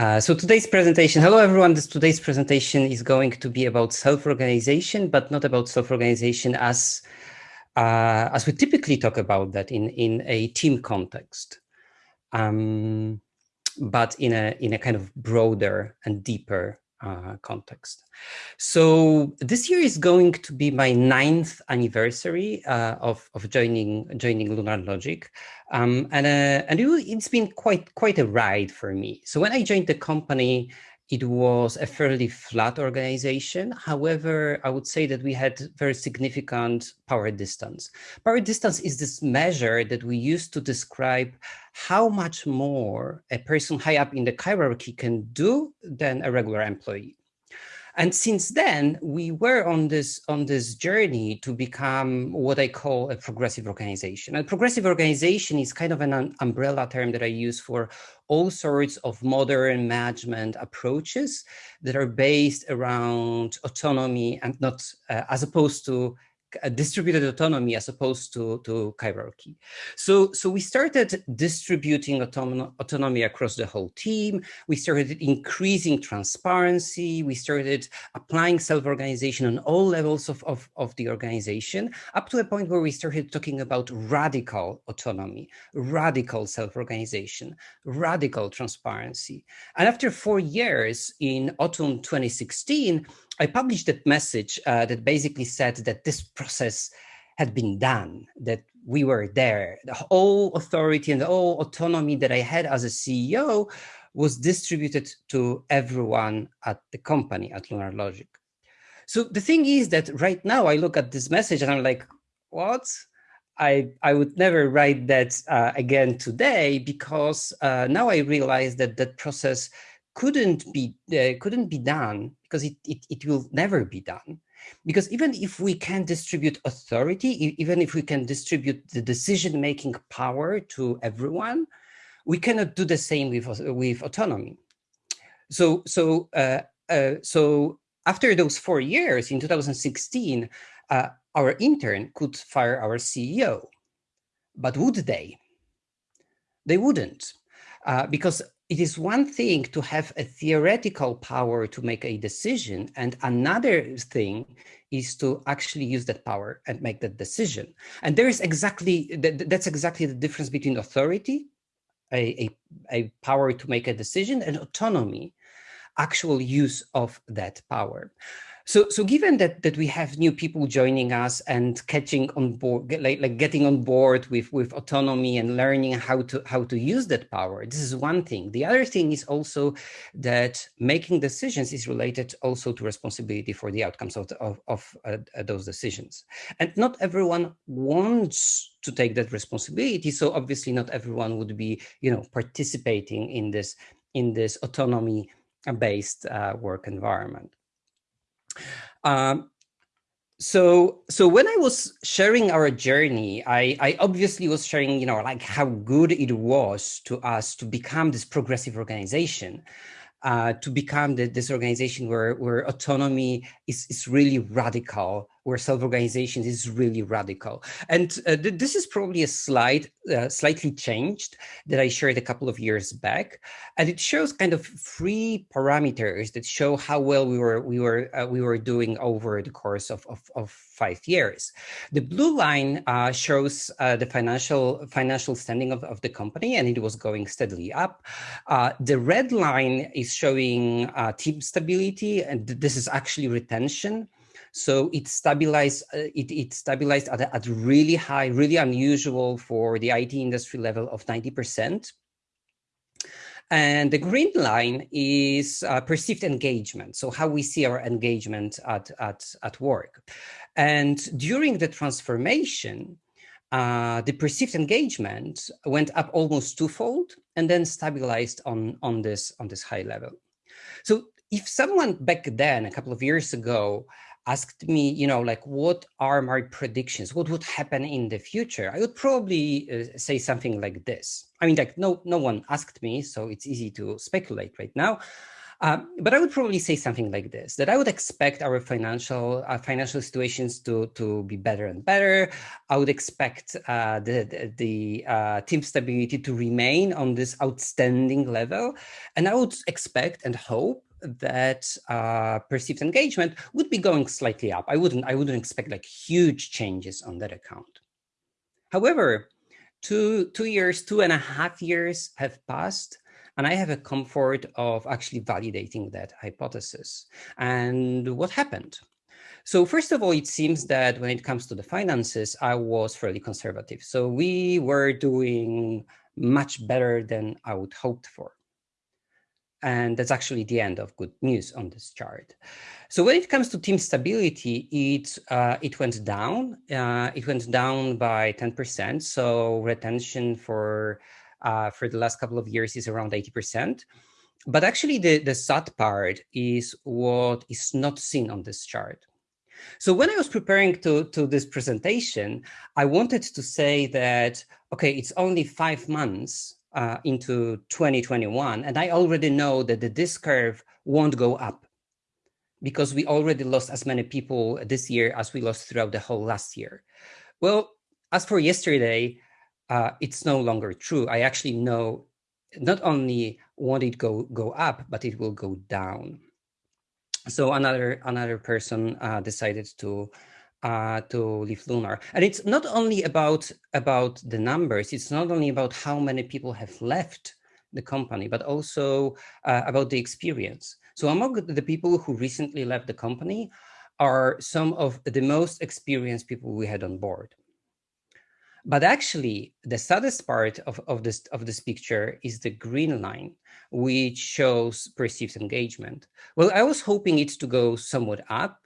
Uh, so today's presentation, hello everyone, this today's presentation is going to be about self-organization, but not about self-organization as uh, as we typically talk about that in, in a team context, um, but in a, in a kind of broader and deeper uh, context. So this year is going to be my ninth anniversary uh, of, of joining joining Lunar Logic, um, and uh, and it, has been quite quite a ride for me. So when I joined the company, it was a fairly flat organization. However, I would say that we had very significant power distance. Power distance is this measure that we use to describe how much more a person high up in the hierarchy can do than a regular employee. And since then, we were on this on this journey to become what I call a progressive organization. A progressive organization is kind of an umbrella term that I use for all sorts of modern management approaches that are based around autonomy and not uh, as opposed to distributed autonomy as opposed to, to hierarchy. So, so we started distributing autonom autonomy across the whole team. We started increasing transparency. We started applying self-organization on all levels of, of, of the organization, up to a point where we started talking about radical autonomy, radical self-organization, radical transparency. And after four years in autumn 2016, I published that message uh, that basically said that this process had been done, that we were there. The whole authority and the whole autonomy that I had as a CEO was distributed to everyone at the company, at Lunar Logic. So the thing is that right now I look at this message and I'm like, what? I, I would never write that uh, again today because uh, now I realize that that process couldn't be uh, couldn't be done because it, it, it will never be done. Because even if we can distribute authority even if we can distribute the decision-making power to everyone we cannot do the same with with autonomy. So so uh, uh, so after those four years in 2016 uh, our intern could fire our ceo but would they? They wouldn't uh, because it is one thing to have a theoretical power to make a decision, and another thing is to actually use that power and make that decision. And there is exactly, that's exactly the difference between authority, a, a, a power to make a decision, and autonomy, actual use of that power. So, so given that that we have new people joining us and catching on board, like, like getting on board with with autonomy and learning how to how to use that power, this is one thing. The other thing is also that making decisions is related also to responsibility for the outcomes of the, of, of uh, those decisions, and not everyone wants to take that responsibility. So obviously, not everyone would be you know participating in this in this autonomy based uh, work environment. Um, so so when I was sharing our journey, I, I obviously was sharing, you know, like how good it was to us to become this progressive organization, uh, to become the, this organization where, where autonomy is, is really radical, where self-organization is really radical. And uh, th this is probably a slide uh, slightly changed that I shared a couple of years back, and it shows kind of three parameters that show how well we were we were uh, we were doing over the course of, of, of five years. The blue line uh, shows uh, the financial financial standing of, of the company, and it was going steadily up. Uh, the red line is showing team stability, and this is actually retention. So it stabilized, uh, it, it stabilized at at really high, really unusual for the IT industry level of 90%. And the green line is uh, perceived engagement. So how we see our engagement at, at, at work. And during the transformation, uh, the perceived engagement went up almost twofold and then stabilized on, on, this, on this high level. So if someone back then, a couple of years ago, asked me, you know, like, what are my predictions? What would happen in the future? I would probably uh, say something like this. I mean, like, no, no one asked me, so it's easy to speculate right now. Uh, but I would probably say something like this, that I would expect our financial uh, financial situations to, to be better and better. I would expect uh, the, the, the uh, team stability to remain on this outstanding level. And I would expect and hope that uh, perceived engagement would be going slightly up. I wouldn't, I wouldn't expect like huge changes on that account. However, two, two years, two and a half years have passed and I have a comfort of actually validating that hypothesis. And what happened? So first of all, it seems that when it comes to the finances, I was fairly conservative. So we were doing much better than I would hoped for. And that's actually the end of good news on this chart. So when it comes to team stability, it uh, it went down. Uh, it went down by 10%. So retention for uh, for the last couple of years is around 80%. But actually the, the sad part is what is not seen on this chart. So when I was preparing to, to this presentation, I wanted to say that, okay, it's only five months uh, into 2021, and I already know that the this curve won't go up because we already lost as many people this year as we lost throughout the whole last year. Well, as for yesterday, uh, it's no longer true. I actually know not only won't it go go up, but it will go down. So another another person uh, decided to uh, to leave Lunar, and it's not only about about the numbers. It's not only about how many people have left the company, but also uh, about the experience. So among the people who recently left the company are some of the most experienced people we had on board. But actually, the saddest part of, of, this, of this picture is the green line, which shows perceived engagement. Well, I was hoping it to go somewhat up.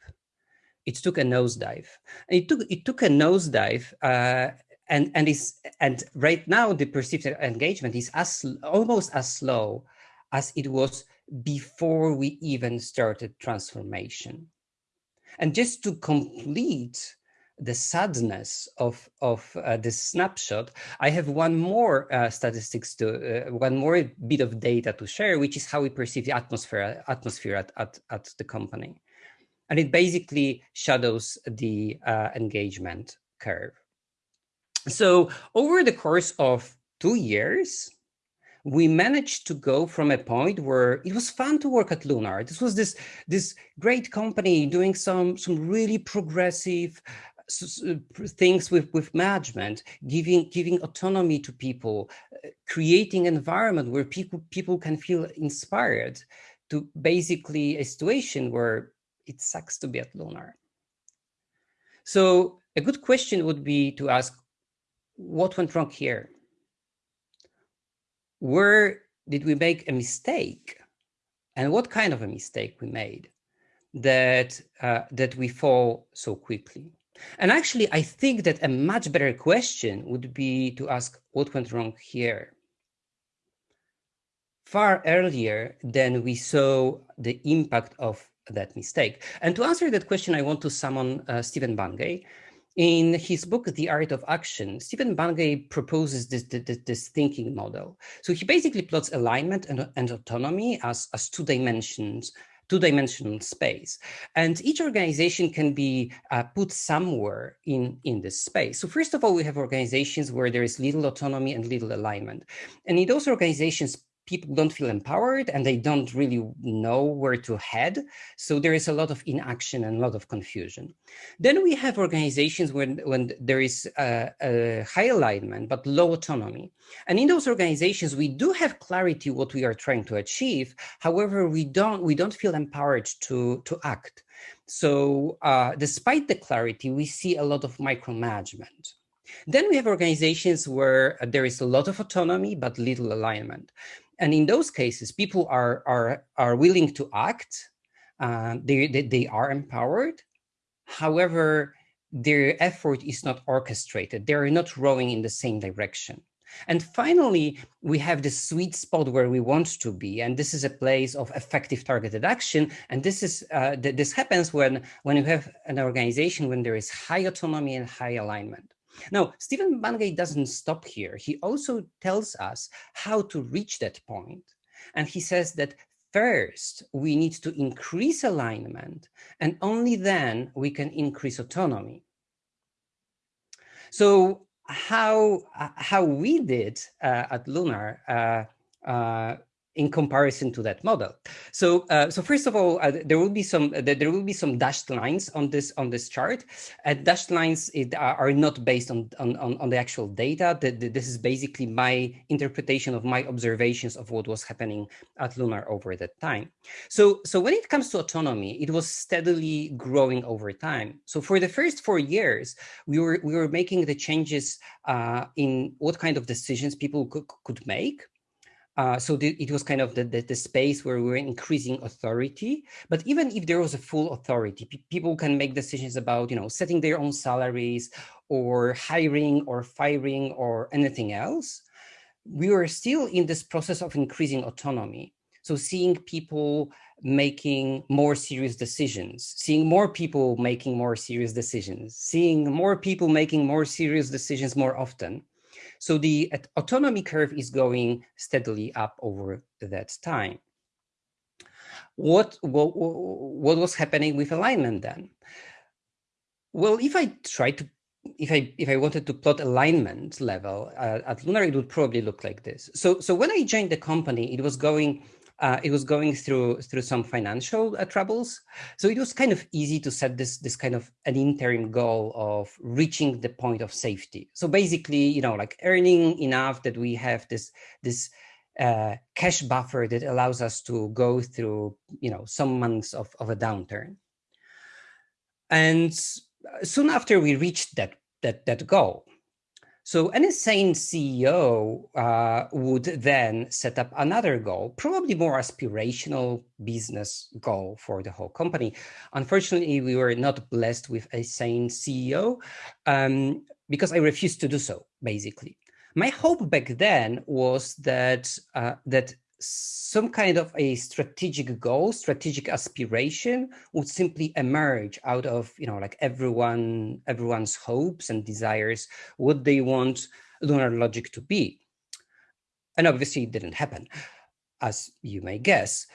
It took a nosedive. And it took it took a nosedive, uh, and and is and right now the perceived engagement is as almost as slow as it was before we even started transformation. And just to complete the sadness of of uh, this snapshot, I have one more uh, statistics to uh, one more bit of data to share, which is how we perceive the atmosphere atmosphere at at, at the company, and it basically shadows the uh, engagement curve. So over the course of two years, we managed to go from a point where it was fun to work at Lunar. This was this this great company doing some some really progressive things with, with management, giving giving autonomy to people, uh, creating environment where people people can feel inspired to basically a situation where it sucks to be at Lunar. So a good question would be to ask, what went wrong here? Where did we make a mistake? And what kind of a mistake we made that uh, that we fall so quickly? And actually, I think that a much better question would be to ask what went wrong here. Far earlier than we saw the impact of that mistake. And to answer that question, I want to summon uh, Stephen Bungay. In his book, The Art of Action, Stephen Bungay proposes this, this, this thinking model. So he basically plots alignment and, and autonomy as, as two dimensions two-dimensional space. And each organization can be uh, put somewhere in, in this space. So first of all, we have organizations where there is little autonomy and little alignment. And in those organizations, people don't feel empowered and they don't really know where to head. So there is a lot of inaction and a lot of confusion. Then we have organizations when, when there is a, a high alignment, but low autonomy. And in those organizations, we do have clarity what we are trying to achieve. However, we don't, we don't feel empowered to, to act. So uh, despite the clarity, we see a lot of micromanagement. Then we have organizations where there is a lot of autonomy, but little alignment. And in those cases, people are, are, are willing to act. Uh, they, they, they are empowered. However, their effort is not orchestrated. They are not rowing in the same direction. And finally, we have the sweet spot where we want to be. And this is a place of effective targeted action. And this is uh, th this happens when, when you have an organization when there is high autonomy and high alignment. Now, Stephen Bungay doesn't stop here. He also tells us how to reach that point. And he says that first we need to increase alignment and only then we can increase autonomy. So how how we did uh, at Lunar uh, uh, in comparison to that model. So, uh, so first of all, uh, there will be some uh, there will be some dashed lines on this on this chart. Uh, dashed lines it, are not based on, on on the actual data. The, the, this is basically my interpretation of my observations of what was happening at Lunar over that time. So, so when it comes to autonomy, it was steadily growing over time. So, for the first four years, we were we were making the changes uh, in what kind of decisions people could, could make uh, so the, it was kind of the, the, the, space where we were increasing authority. But even if there was a full authority, pe people can make decisions about, you know, setting their own salaries or hiring or firing or anything else. We were still in this process of increasing autonomy. So seeing people making more serious decisions, seeing more people making more serious decisions, seeing more people making more serious decisions more often. So the autonomy curve is going steadily up over that time. What, what, what was happening with alignment then? Well, if I try to, if I if I wanted to plot alignment level uh, at Lunar, it would probably look like this. So so when I joined the company, it was going uh, it was going through through some financial uh, troubles. So it was kind of easy to set this this kind of an interim goal of reaching the point of safety. So basically, you know, like earning enough that we have this this uh, cash buffer that allows us to go through, you know, some months of, of a downturn. And soon after we reached that that that goal, so any sane CEO uh, would then set up another goal, probably more aspirational business goal for the whole company. Unfortunately, we were not blessed with a sane CEO um, because I refused to do so, basically. My hope back then was that uh, that some kind of a strategic goal, strategic aspiration would simply emerge out of, you know, like everyone, everyone's hopes and desires, what they want lunar logic to be. And obviously it didn't happen, as you may guess,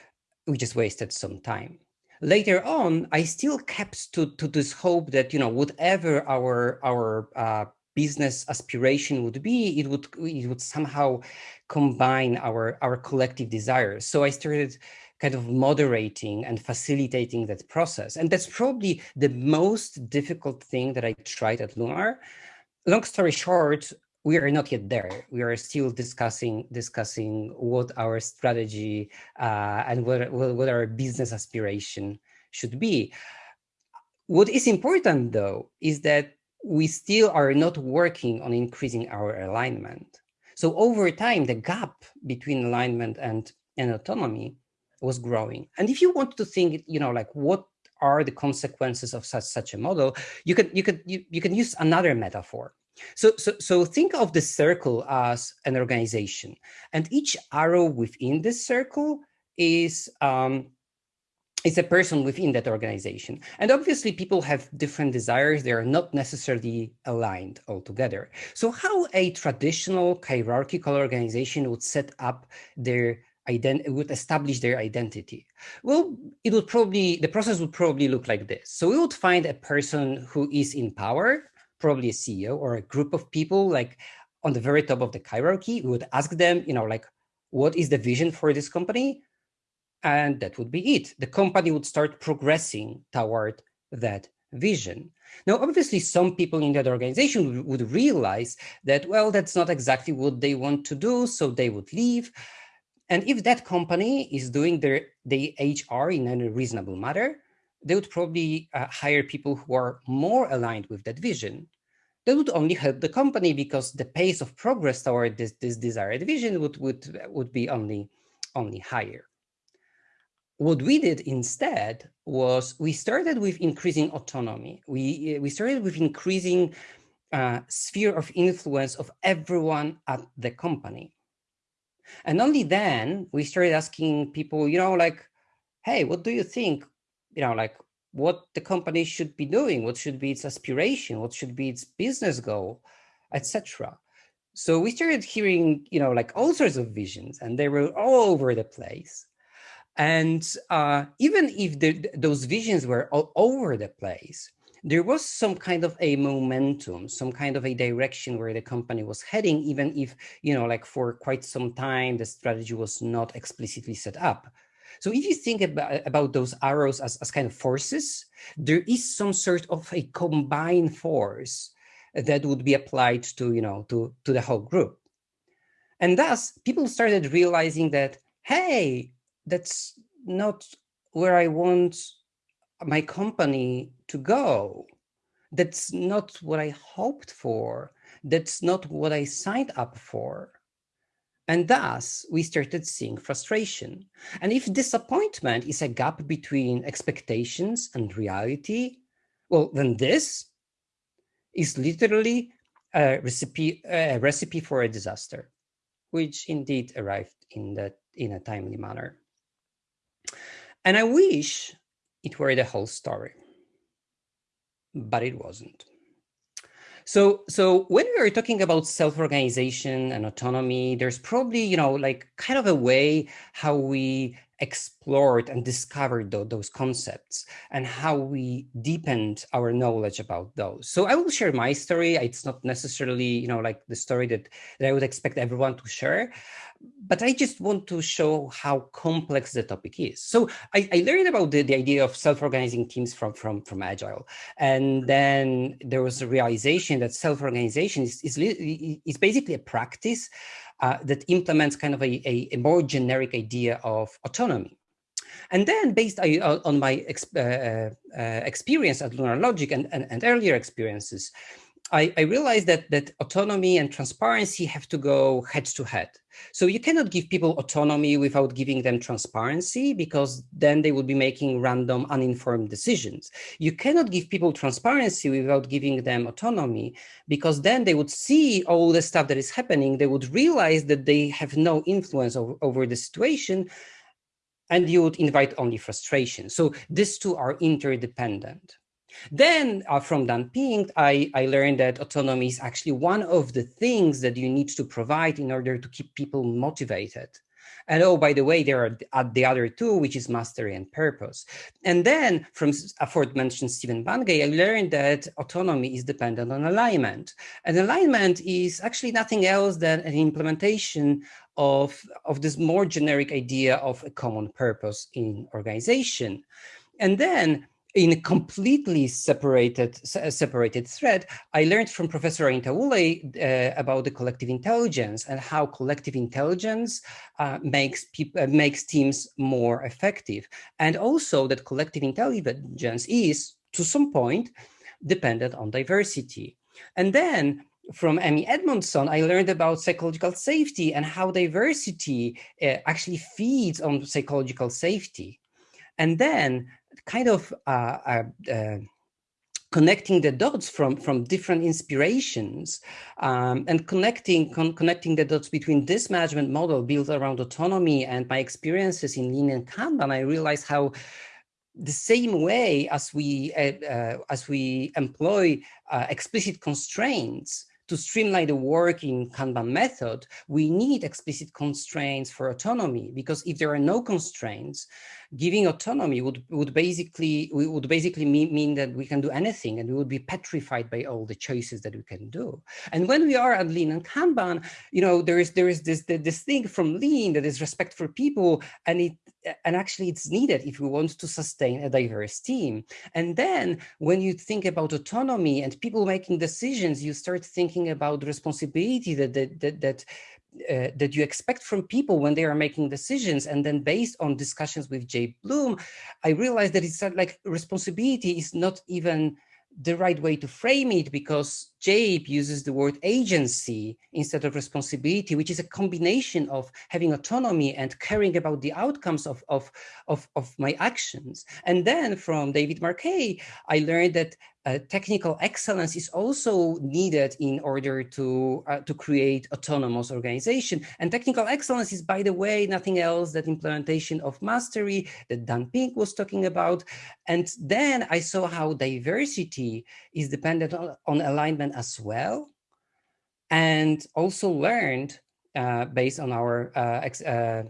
we just wasted some time. Later on, I still kept to, to this hope that, you know, whatever our, our uh, business aspiration would be, it would it would somehow combine our our collective desires. So I started kind of moderating and facilitating that process. And that's probably the most difficult thing that I tried at Lunar. Long story short, we are not yet there. We are still discussing discussing what our strategy uh, and what, what our business aspiration should be. What is important though is that we still are not working on increasing our alignment. So over time, the gap between alignment and, and autonomy was growing. And if you want to think, you know, like what are the consequences of such such a model, you can you could you, you can use another metaphor. So, so, so think of the circle as an organization, and each arrow within this circle is um, is a person within that organization. And obviously people have different desires. They are not necessarily aligned altogether. So how a traditional hierarchical organization would set up their would establish their identity? Well, it would probably, the process would probably look like this. So we would find a person who is in power, probably a CEO or a group of people like on the very top of the hierarchy. We would ask them, you know, like, what is the vision for this company? And that would be it. The company would start progressing toward that vision. Now, obviously, some people in that organization would realize that, well, that's not exactly what they want to do, so they would leave. And if that company is doing their, the HR in a reasonable manner, they would probably uh, hire people who are more aligned with that vision. That would only help the company because the pace of progress toward this, this desired vision would, would, would be only, only higher what we did instead was we started with increasing autonomy. We, we started with increasing uh, sphere of influence of everyone at the company. And only then we started asking people, you know, like, hey, what do you think? You know, like what the company should be doing, what should be its aspiration, what should be its business goal, etc. So we started hearing, you know, like all sorts of visions and they were all over the place. And uh, even if the, those visions were all over the place, there was some kind of a momentum, some kind of a direction where the company was heading, even if, you know, like for quite some time, the strategy was not explicitly set up. So if you think about, about those arrows as, as kind of forces, there is some sort of a combined force that would be applied to, you know, to, to the whole group. And thus people started realizing that, hey, that's not where I want my company to go. That's not what I hoped for. That's not what I signed up for. And thus we started seeing frustration. And if disappointment is a gap between expectations and reality, well, then this is literally a recipe, a recipe for a disaster, which indeed arrived in that in a timely manner. And I wish it were the whole story, but it wasn't. So, so when we are talking about self-organization and autonomy, there's probably, you know, like kind of a way how we explored and discovered th those concepts and how we deepened our knowledge about those. So I will share my story. It's not necessarily, you know, like the story that, that I would expect everyone to share, but I just want to show how complex the topic is. So I, I learned about the, the idea of self-organizing teams from, from, from Agile. And then there was a realization that self-organization is, is, is basically a practice uh, that implements kind of a, a, a, more generic idea of autonomy. And then based on my uh, uh, experience at Lunar Logic and, and, and earlier experiences, I, I, realized that that autonomy and transparency have to go head to head. So you cannot give people autonomy without giving them transparency because then they would be making random uninformed decisions. You cannot give people transparency without giving them autonomy because then they would see all the stuff that is happening. They would realize that they have no influence over, over the situation and you would invite only frustration. So these two are interdependent. Then uh, from Dan Pink, I, I learned that autonomy is actually one of the things that you need to provide in order to keep people motivated. And oh, by the way, there are uh, the other two, which is mastery and purpose. And then from aforementioned Stephen Bungay, I learned that autonomy is dependent on alignment. And alignment is actually nothing else than an implementation of, of this more generic idea of a common purpose in organization. And then in a completely separated separated thread, I learned from Professor Anita Woolley uh, about the collective intelligence and how collective intelligence uh, makes people uh, makes teams more effective, and also that collective intelligence is to some point dependent on diversity. And then from Amy Edmondson, I learned about psychological safety and how diversity uh, actually feeds on psychological safety. And then kind of uh, uh, uh, connecting the dots from from different inspirations um, and connecting con connecting the dots between this management model built around autonomy and my experiences in lean and kanban i realized how the same way as we uh, uh, as we employ uh, explicit constraints to streamline the work in Kanban method, we need explicit constraints for autonomy because if there are no constraints, giving autonomy would would basically would basically mean, mean that we can do anything and we would be petrified by all the choices that we can do. And when we are at Lean and Kanban, you know, there is there is this this thing from Lean that is respect for people, and it and actually it's needed if we want to sustain a diverse team. And then when you think about autonomy and people making decisions, you start thinking about responsibility that that that, that uh, that you expect from people when they are making decisions. And then based on discussions with Jabe Bloom, I realized that it's like responsibility is not even the right way to frame it because Jabe uses the word agency instead of responsibility, which is a combination of having autonomy and caring about the outcomes of, of, of, of my actions. And then from David Marquet, I learned that uh, technical excellence is also needed in order to uh, to create autonomous organization. And technical excellence is, by the way, nothing else than implementation of mastery that Dan Pink was talking about. And then I saw how diversity is dependent on, on alignment as well. And also learned uh, based on our uh,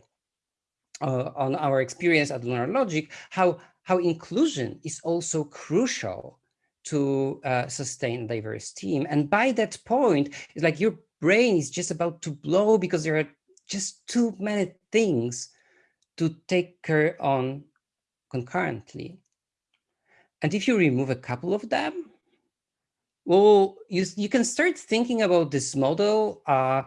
uh, on our experience at Lunar Logic, how, how inclusion is also crucial to uh, sustain diverse team. And by that point, it's like your brain is just about to blow because there are just too many things to take care on concurrently. And if you remove a couple of them, well, you, you can start thinking about this model uh,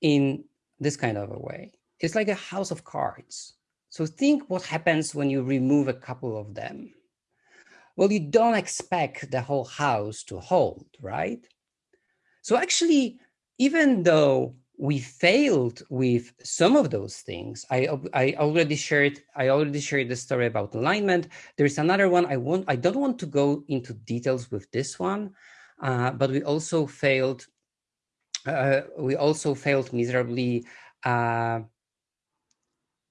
in this kind of a way. It's like a house of cards. So think what happens when you remove a couple of them. Well, you don't expect the whole house to hold, right? So actually, even though we failed with some of those things. I, I already shared I already shared the story about alignment. There's another one I want I don't want to go into details with this one, uh, but we also failed uh, we also failed miserably uh,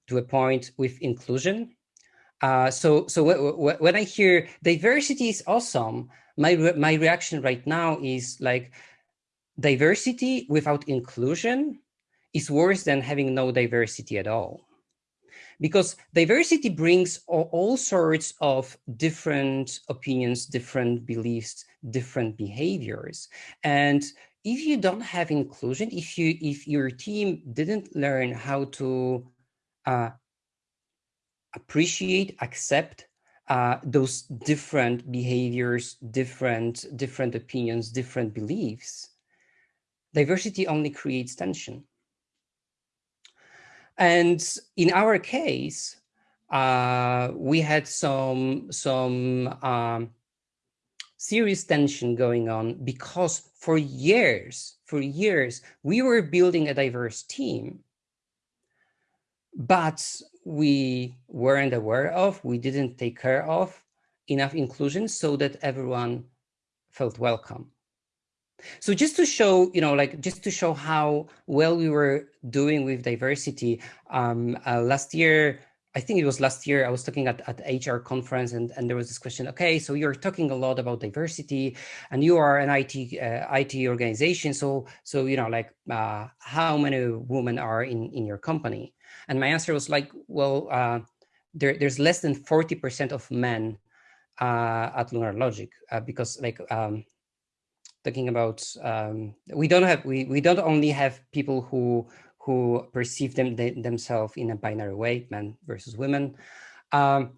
to a point with inclusion. Uh, so so when I hear diversity is awesome, my re my reaction right now is like diversity without inclusion is worse than having no diversity at all. Because diversity brings all, all, sorts of different opinions, different beliefs, different behaviors. And if you don't have inclusion, if you if your team didn't learn how to uh, appreciate, accept uh, those different behaviors, different different opinions, different beliefs, diversity only creates tension. And in our case, uh, we had some, some um, serious tension going on because for years, for years, we were building a diverse team, but we weren't aware of, we didn't take care of enough inclusion so that everyone felt welcome. So just to show, you know, like just to show how well we were doing with diversity, um, uh, last year, I think it was last year, I was talking at, at HR conference and, and there was this question, okay, so you're talking a lot about diversity and you are an IT uh, IT organization. So, so you know, like uh, how many women are in, in your company? And my answer was like, well, uh, there, there's less than 40% of men uh, at Lunar Logic uh, because like um, talking about um, we don't have we we don't only have people who who perceive them they, themselves in a binary way, men versus women. Um,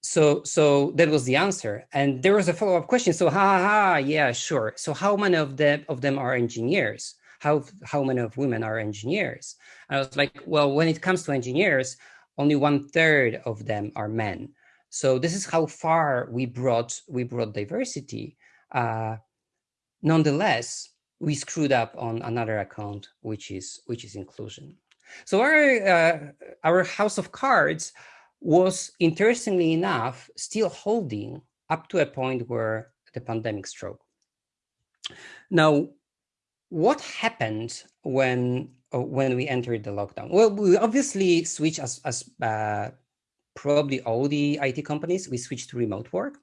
so so that was the answer, and there was a follow up question. So ha ha, ha yeah sure. So how many of them of them are engineers? How how many of women are engineers? And I was like, well, when it comes to engineers, only one third of them are men. So this is how far we brought we brought diversity. Uh, Nonetheless, we screwed up on another account, which is which is inclusion. So our uh, our house of cards was interestingly enough still holding up to a point where the pandemic struck. Now, what happened when when we entered the lockdown? Well, we obviously switched as as uh, probably all the IT companies. We switched to remote work.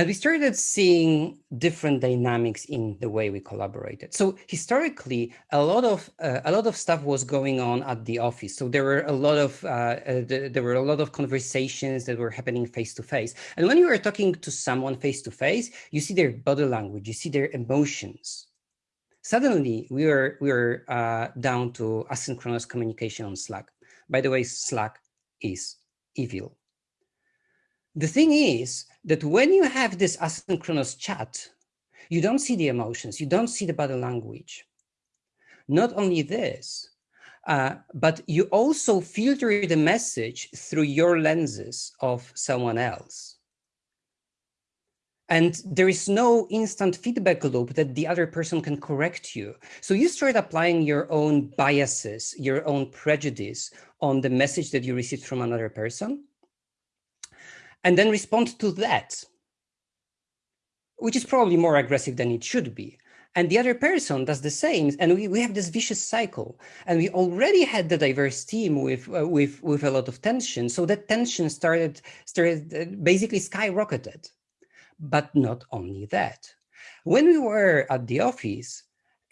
And we started seeing different dynamics in the way we collaborated. So historically, a lot of uh, a lot of stuff was going on at the office. So there were a lot of uh, uh, there were a lot of conversations that were happening face to face. And when you are talking to someone face to face, you see their body language, you see their emotions. Suddenly, we were we were uh, down to asynchronous communication on Slack. By the way, Slack is evil. The thing is that when you have this asynchronous chat, you don't see the emotions, you don't see the body language. Not only this, uh, but you also filter the message through your lenses of someone else. And there is no instant feedback loop that the other person can correct you. So you start applying your own biases, your own prejudice on the message that you received from another person and then respond to that, which is probably more aggressive than it should be. And the other person does the same, and we, we have this vicious cycle. And we already had the diverse team with uh, with with a lot of tension, so that tension started started uh, basically skyrocketed. But not only that, when we were at the office,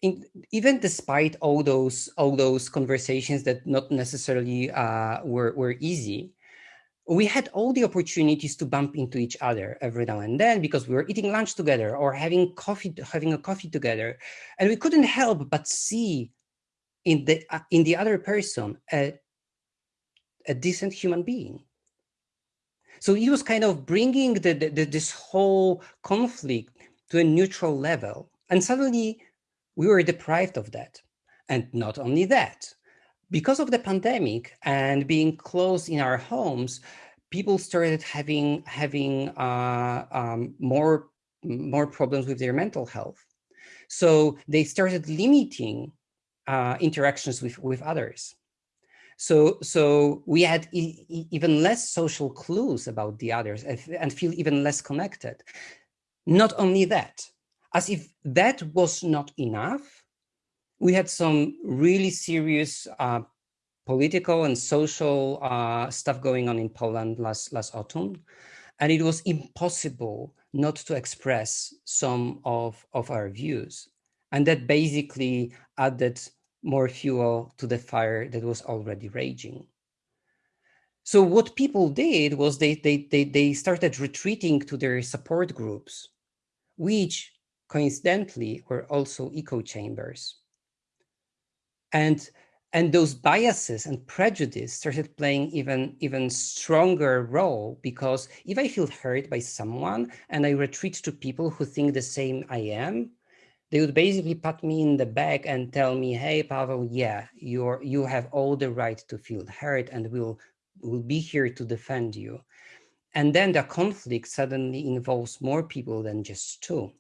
in, even despite all those all those conversations that not necessarily uh, were were easy, we had all the opportunities to bump into each other every now and then because we were eating lunch together or having coffee having a coffee together, and we couldn't help but see in the uh, in the other person a, a decent human being. So he was kind of bringing the, the, the, this whole conflict to a neutral level. And suddenly we were deprived of that. And not only that, because of the pandemic and being closed in our homes, people started having having uh, um, more more problems with their mental health. So they started limiting uh, interactions with with others. So so we had e even less social clues about the others and feel even less connected. Not only that, as if that was not enough, we had some really serious uh, political and social uh, stuff going on in Poland last, last autumn. And it was impossible not to express some of, of our views. And that basically added more fuel to the fire that was already raging. So what people did was they, they, they, they started retreating to their support groups, which coincidentally were also echo chambers. And, and those biases and prejudice started playing even, even stronger role because if I feel hurt by someone and I retreat to people who think the same I am, they would basically pat me in the back and tell me, hey, Pavel, yeah, you're, you have all the right to feel hurt and we'll, we'll be here to defend you. And then the conflict suddenly involves more people than just two.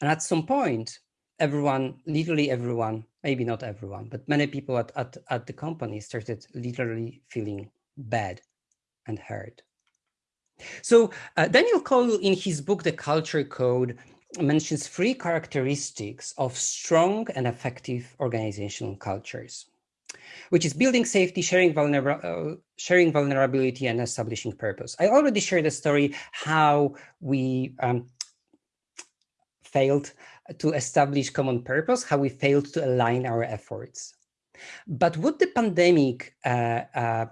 And at some point, everyone, literally everyone, maybe not everyone, but many people at, at, at the company started literally feeling bad and hurt. So uh, Daniel Coyle in his book, The Culture Code, mentions three characteristics of strong and effective organizational cultures, which is building safety, sharing, uh, sharing vulnerability, and establishing purpose. I already shared a story how we um, failed to establish common purpose, how we failed to align our efforts. But what the pandemic uh, uh,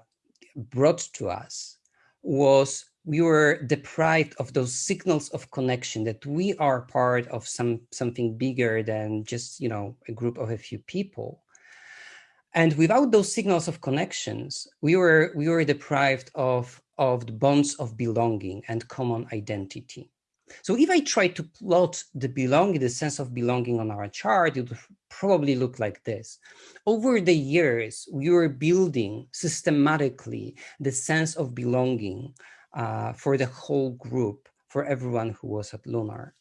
brought to us was we were deprived of those signals of connection that we are part of some something bigger than just you know a group of a few people and without those signals of connections we were we were deprived of of the bonds of belonging and common identity so if I try to plot the belonging, the sense of belonging on our chart, it would probably look like this. Over the years, we were building systematically the sense of belonging uh, for the whole group, for everyone who was at Lunar.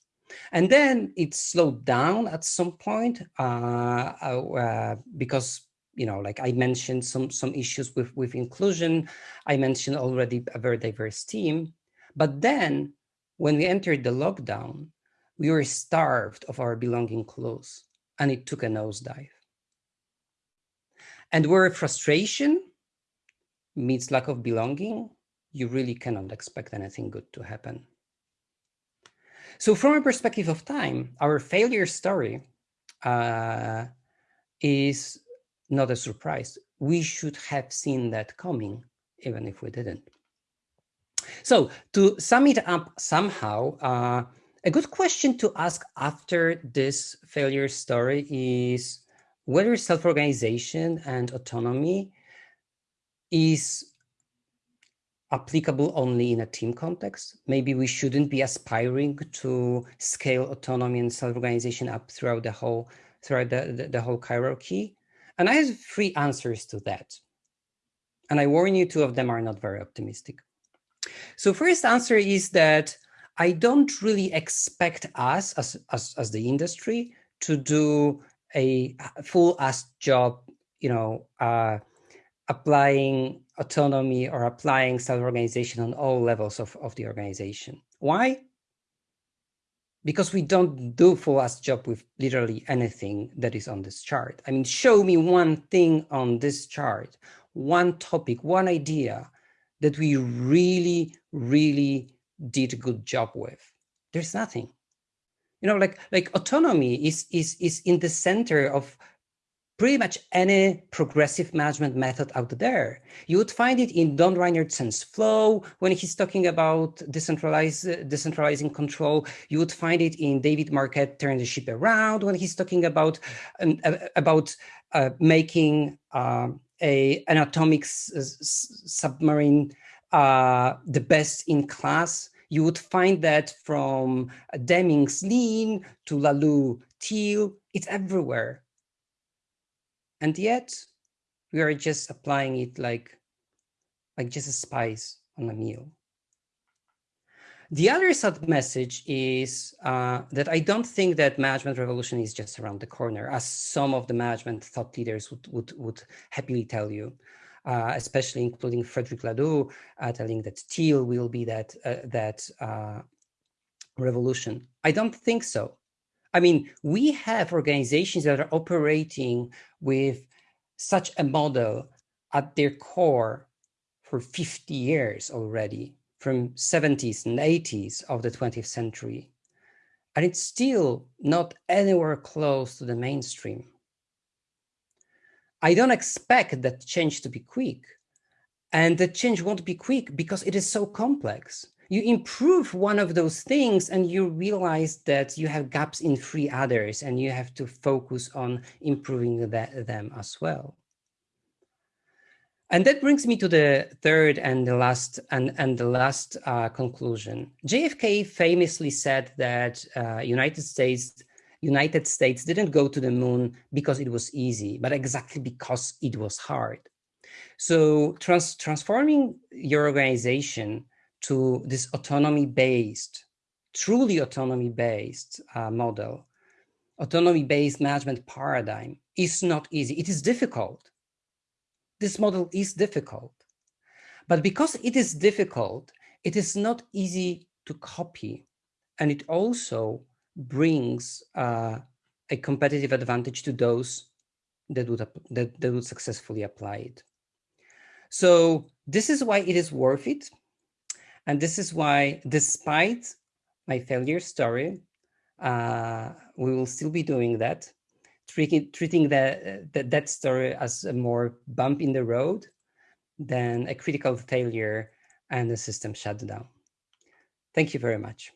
And then it slowed down at some point uh, uh, because you know, like I mentioned some some issues with with inclusion. I mentioned already a very diverse team, but then when we entered the lockdown, we were starved of our belonging clothes and it took a nosedive. And where frustration meets lack of belonging, you really cannot expect anything good to happen. So from a perspective of time, our failure story uh, is not a surprise. We should have seen that coming, even if we didn't. So to sum it up somehow, uh, a good question to ask after this failure story is whether self-organization and autonomy is applicable only in a team context. Maybe we shouldn't be aspiring to scale autonomy and self-organization up throughout the whole throughout the, the, the whole hierarchy. And I have three answers to that. And I warn you, two of them are not very optimistic. So first answer is that I don't really expect us as, as, as the industry to do a full ass job, you know, uh, applying autonomy or applying self-organization on all levels of, of the organization. Why? Because we don't do full ass job with literally anything that is on this chart. I mean, show me one thing on this chart, one topic, one idea that we really, really did a good job with? There's nothing. You know, like like autonomy is is is in the center of pretty much any progressive management method out there. You would find it in Don Reinertsen's flow when he's talking about decentralized, decentralizing control. You would find it in David Marquet turn the ship around when he's talking about um, about uh, making uh, a an atomic submarine uh, the best in class. You would find that from Deming's Lean to Laloux Teal, it's everywhere. And yet we are just applying it like, like just a spice on a meal. The other sub message is uh, that I don't think that management revolution is just around the corner, as some of the management thought leaders would, would, would happily tell you, uh, especially including Frederic Laloux, uh, telling that teal will be that, uh, that uh, revolution. I don't think so. I mean, we have organizations that are operating with such a model at their core for 50 years already, from 70s and 80s of the 20th century. And it's still not anywhere close to the mainstream. I don't expect that change to be quick. And the change won't be quick because it is so complex you improve one of those things and you realize that you have gaps in three others and you have to focus on improving that, them as well. And that brings me to the third and the last and, and the last uh, conclusion. JFK famously said that uh, United States United States didn't go to the moon because it was easy, but exactly because it was hard. So trans transforming your organization to this autonomy-based, truly autonomy-based uh, model, autonomy-based management paradigm is not easy. It is difficult. This model is difficult. But because it is difficult, it is not easy to copy. And it also brings uh, a competitive advantage to those that would, that, that would successfully apply it. So this is why it is worth it and this is why, despite my failure story, uh, we will still be doing that, treating, treating that, story as a more bump in the road than a critical failure and the system shutdown. Thank you very much.